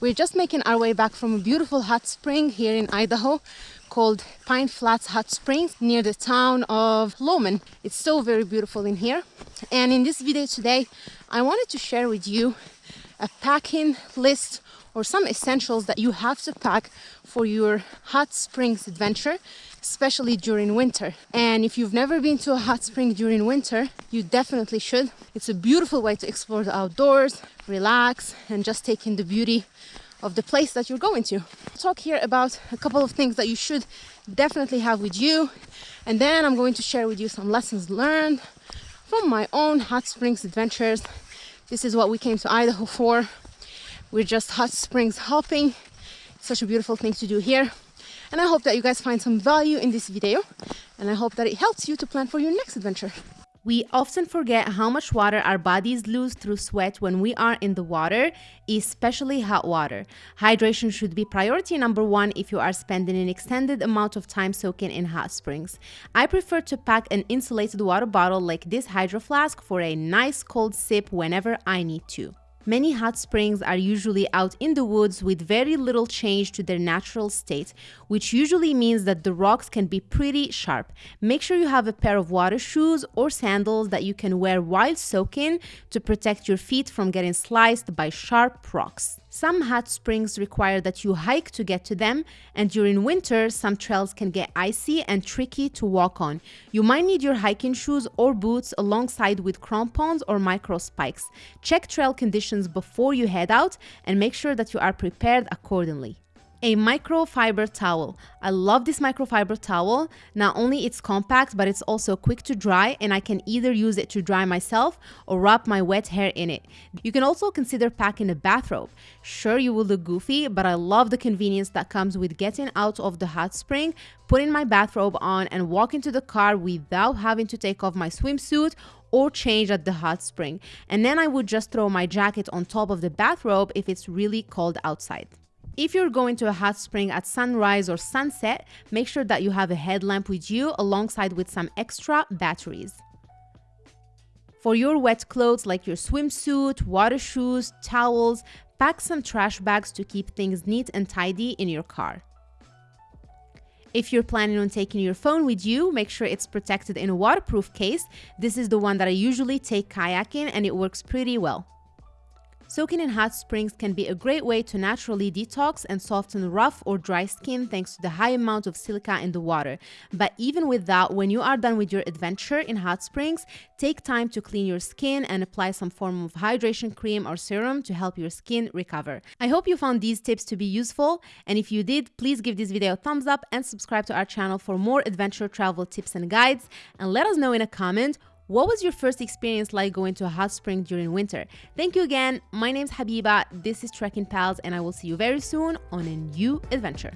We're just making our way back from a beautiful hot spring here in Idaho called Pine Flats Hot Springs near the town of Lowman. It's so very beautiful in here. And in this video today, I wanted to share with you a packing list or some essentials that you have to pack for your hot springs adventure especially during winter. And if you've never been to a hot spring during winter you definitely should. It's a beautiful way to explore the outdoors relax and just take in the beauty of the place that you're going to. Talk here about a couple of things that you should definitely have with you. And then I'm going to share with you some lessons learned from my own hot springs adventures this is what we came to Idaho for we're just hot springs hopping. Such a beautiful thing to do here. And I hope that you guys find some value in this video. And I hope that it helps you to plan for your next adventure. We often forget how much water our bodies lose through sweat when we are in the water, especially hot water. Hydration should be priority number one if you are spending an extended amount of time soaking in hot springs. I prefer to pack an insulated water bottle like this hydro flask for a nice cold sip whenever I need to. Many hot springs are usually out in the woods with very little change to their natural state, which usually means that the rocks can be pretty sharp. Make sure you have a pair of water shoes or sandals that you can wear while soaking to protect your feet from getting sliced by sharp rocks. Some hot springs require that you hike to get to them, and during winter, some trails can get icy and tricky to walk on. You might need your hiking shoes or boots alongside with crampons or micro spikes. Check trail conditions before you head out and make sure that you are prepared accordingly a microfiber towel. I love this microfiber towel. Not only it's compact, but it's also quick to dry and I can either use it to dry myself or wrap my wet hair in it. You can also consider packing a bathrobe. Sure, you will look goofy, but I love the convenience that comes with getting out of the hot spring, putting my bathrobe on and walk into the car without having to take off my swimsuit or change at the hot spring. And then I would just throw my jacket on top of the bathrobe if it's really cold outside. If you're going to a hot spring at sunrise or sunset, make sure that you have a headlamp with you alongside with some extra batteries. For your wet clothes like your swimsuit, water shoes, towels, pack some trash bags to keep things neat and tidy in your car. If you're planning on taking your phone with you, make sure it's protected in a waterproof case. This is the one that I usually take kayaking and it works pretty well. Soaking in hot springs can be a great way to naturally detox and soften rough or dry skin thanks to the high amount of silica in the water. But even with that, when you are done with your adventure in hot springs, take time to clean your skin and apply some form of hydration cream or serum to help your skin recover. I hope you found these tips to be useful, and if you did, please give this video a thumbs up and subscribe to our channel for more adventure travel tips and guides, and let us know in a comment what was your first experience like going to a hot spring during winter? Thank you again. My name is Habiba. This is Trekking Pals, and I will see you very soon on a new adventure.